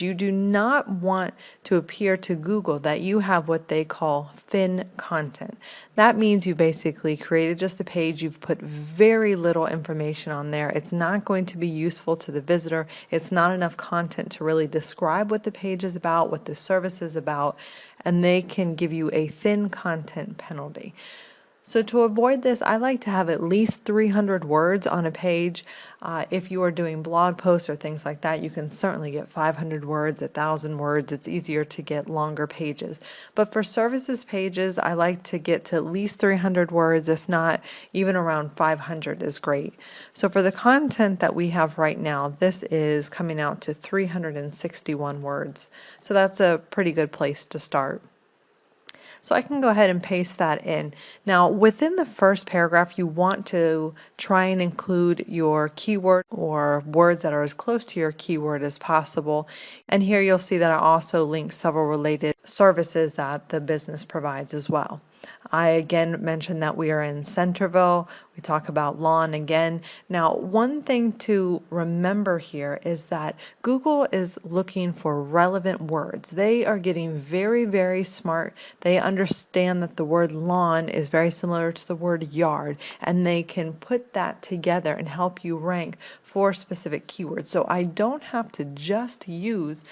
You do not want to appear to Google that you have what they call thin content. That means you basically created just a page, you've put very little information on there. It's not going to be useful to the visitor. It's not enough content to really describe what the page is about, what the service is about, and they can give you a thin content penalty. So to avoid this, I like to have at least 300 words on a page. Uh, if you are doing blog posts or things like that, you can certainly get 500 words, 1,000 words. It's easier to get longer pages. But for services pages, I like to get to at least 300 words, if not even around 500 is great. So for the content that we have right now, this is coming out to 361 words. So that's a pretty good place to start. So I can go ahead and paste that in. Now within the first paragraph you want to try and include your keyword or words that are as close to your keyword as possible. And here you'll see that I also link several related services that the business provides as well. I again mentioned that we are in Centerville. We talk about lawn again. Now, one thing to remember here is that Google is looking for relevant words. They are getting very, very smart. They understand that the word lawn is very similar to the word yard, and they can put that together and help you rank for specific keywords. So I don't have to just use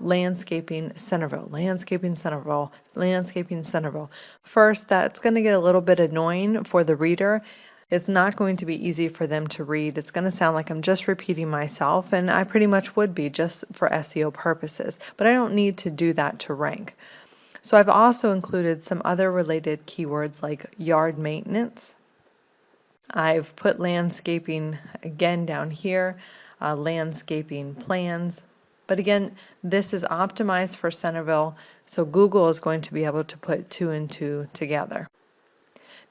landscaping Centerville, landscaping Centerville, landscaping Centerville. First, that's going to get a little bit annoying for the reader. It's not going to be easy for them to read. It's going to sound like I'm just repeating myself, and I pretty much would be just for SEO purposes, but I don't need to do that to rank. So I've also included some other related keywords like yard maintenance. I've put landscaping again down here, uh, landscaping plans, but again, this is optimized for Centerville, so Google is going to be able to put two and two together.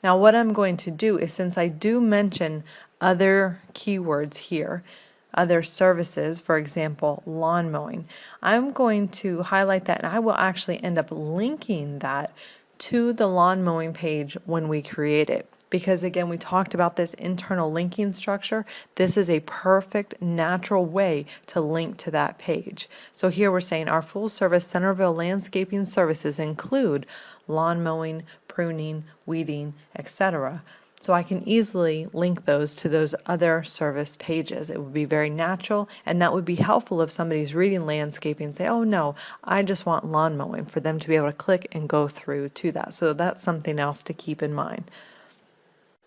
Now what I'm going to do is since I do mention other keywords here, other services, for example, lawn mowing, I'm going to highlight that and I will actually end up linking that to the lawn mowing page when we create it because again we talked about this internal linking structure this is a perfect natural way to link to that page so here we're saying our full service Centerville landscaping services include lawn mowing pruning weeding etc so I can easily link those to those other service pages. It would be very natural and that would be helpful if somebody's reading landscaping and say, oh no, I just want lawn mowing for them to be able to click and go through to that. So that's something else to keep in mind.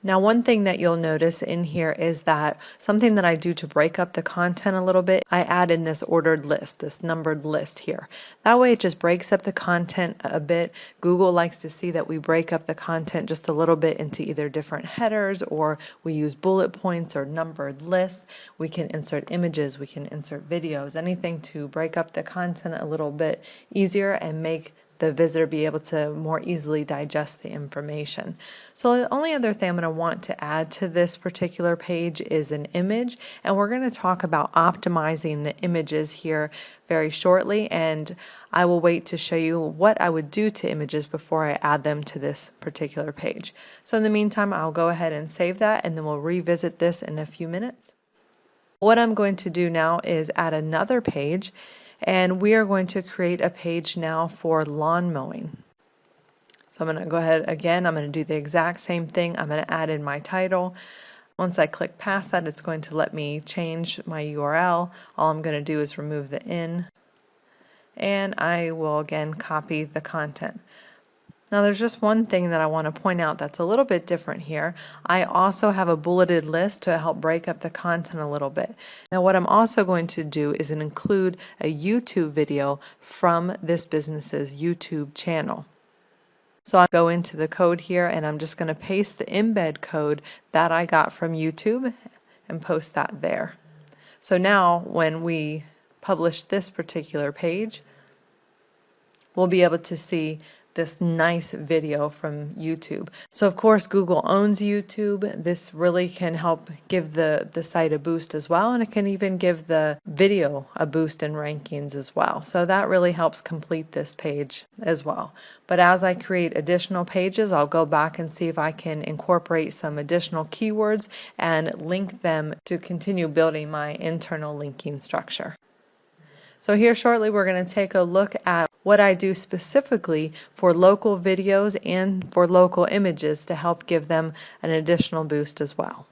Now one thing that you'll notice in here is that something that I do to break up the content a little bit, I add in this ordered list, this numbered list here. That way it just breaks up the content a bit. Google likes to see that we break up the content just a little bit into either different headers or we use bullet points or numbered lists. We can insert images, we can insert videos, anything to break up the content a little bit easier and make the visitor be able to more easily digest the information. So the only other thing I'm going to want to add to this particular page is an image and we're going to talk about optimizing the images here very shortly and I will wait to show you what I would do to images before I add them to this particular page. So in the meantime I'll go ahead and save that and then we'll revisit this in a few minutes. What I'm going to do now is add another page and we are going to create a page now for lawn mowing. So I'm going to go ahead again, I'm going to do the exact same thing. I'm going to add in my title. Once I click past that, it's going to let me change my URL. All I'm going to do is remove the in and I will again copy the content. Now there's just one thing that I want to point out that's a little bit different here. I also have a bulleted list to help break up the content a little bit. Now what I'm also going to do is include a YouTube video from this business's YouTube channel. So I go into the code here and I'm just going to paste the embed code that I got from YouTube and post that there. So now when we publish this particular page, we'll be able to see this nice video from YouTube. So of course Google owns YouTube. This really can help give the, the site a boost as well and it can even give the video a boost in rankings as well. So that really helps complete this page as well. But as I create additional pages I'll go back and see if I can incorporate some additional keywords and link them to continue building my internal linking structure. So here shortly we're going to take a look at what I do specifically for local videos and for local images to help give them an additional boost as well.